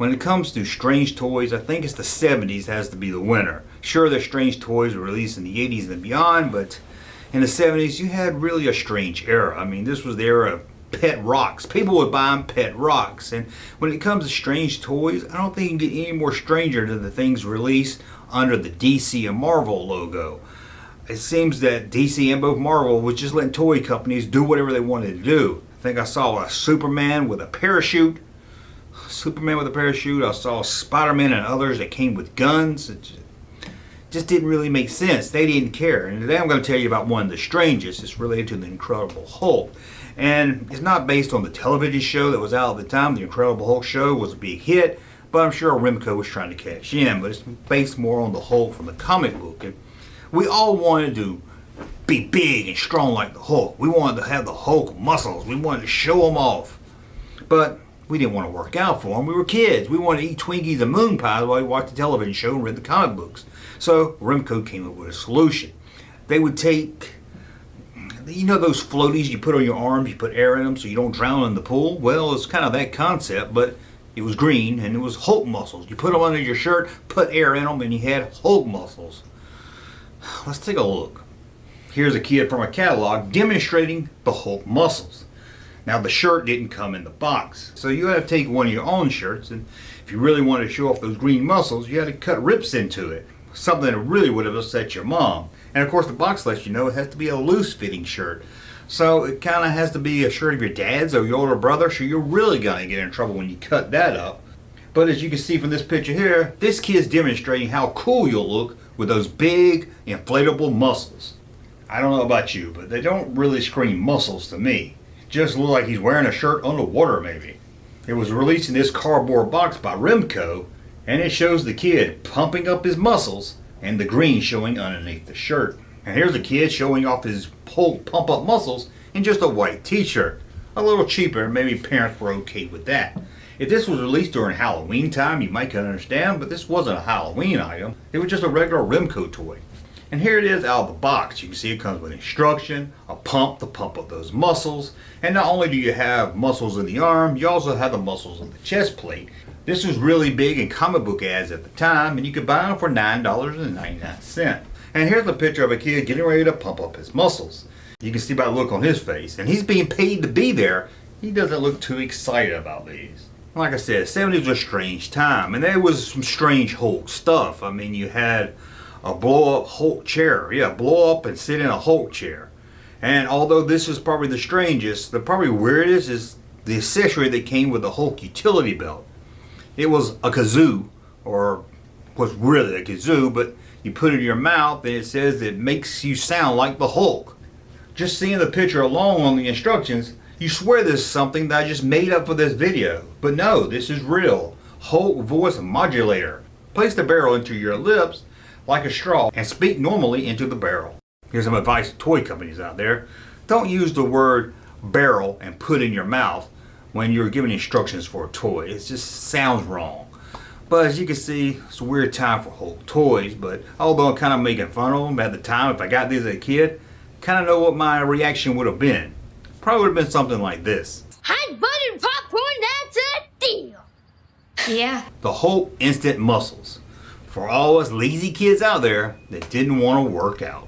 When it comes to strange toys, I think it's the 70s has to be the winner. Sure, there's strange toys were released in the 80s and beyond, but in the 70s you had really a strange era. I mean, this was the era of pet rocks. People would buy them pet rocks. And when it comes to strange toys, I don't think you can get any more stranger than the things released under the DC and Marvel logo. It seems that DC and both Marvel was just letting toy companies do whatever they wanted to do. I think I saw a Superman with a parachute. Superman with a parachute. I saw Spider-Man and others that came with guns. It just didn't really make sense. They didn't care. And today I'm going to tell you about one of the strangest. It's related to the Incredible Hulk. And it's not based on the television show that was out at the time. The Incredible Hulk show was a big hit. But I'm sure Remco was trying to cash in. But it's based more on the Hulk from the comic book. And we all wanted to be big and strong like the Hulk. We wanted to have the Hulk muscles. We wanted to show them off. But we didn't want to work out for them. We were kids. We wanted to eat Twinkies and moon pies while we watched the television show and read the comic books. So Remco came up with a solution. They would take, you know those floaties you put on your arms, you put air in them so you don't drown in the pool? Well, it's kind of that concept, but it was green and it was Hulk muscles. You put them under your shirt, put air in them, and you had Hulk muscles. Let's take a look. Here's a kid from a catalog demonstrating the Hulk muscles. Now the shirt didn't come in the box. So you had to take one of your own shirts and if you really wanted to show off those green muscles, you had to cut rips into it. Something that really would have upset your mom. And of course the box lets you know it has to be a loose fitting shirt. So it kind of has to be a shirt of your dad's or your older brother so you're really going to get in trouble when you cut that up. But as you can see from this picture here, this kid's demonstrating how cool you'll look with those big inflatable muscles. I don't know about you, but they don't really scream muscles to me. Just look like he's wearing a shirt underwater maybe. It was released in this cardboard box by Remco, and it shows the kid pumping up his muscles and the green showing underneath the shirt. And here's a kid showing off his pump up muscles in just a white t-shirt. A little cheaper, maybe parents were okay with that. If this was released during Halloween time, you might understand, but this wasn't a Halloween item. It was just a regular Remco toy. And here it is out of the box. You can see it comes with instruction, a pump to pump up those muscles. And not only do you have muscles in the arm, you also have the muscles in the chest plate. This was really big in comic book ads at the time, and you could buy them for $9.99. And here's a picture of a kid getting ready to pump up his muscles. You can see by the look on his face. And he's being paid to be there. He doesn't look too excited about these. Like I said, 70s was a strange time, and there was some strange Hulk stuff. I mean, you had a blow-up Hulk chair. Yeah, blow up and sit in a Hulk chair. And although this is probably the strangest, the probably weirdest is the accessory that came with the Hulk utility belt. It was a kazoo, or was really a kazoo, but you put it in your mouth and it says it makes you sound like the Hulk. Just seeing the picture alone on the instructions, you swear this is something that I just made up for this video. But no, this is real. Hulk voice modulator. Place the barrel into your lips like a straw and speak normally into the barrel. Here's some advice to toy companies out there. Don't use the word barrel and put in your mouth when you're giving instructions for a toy. It just sounds wrong. But as you can see, it's a weird time for Hulk toys, but although I'm kind of making fun of them at the time, if I got these as a kid, kind of know what my reaction would have been. Probably would have been something like this. Hot buttered popcorn, that's a deal. Yeah. The Hulk Instant Muscles. For all us lazy kids out there that didn't want to work out.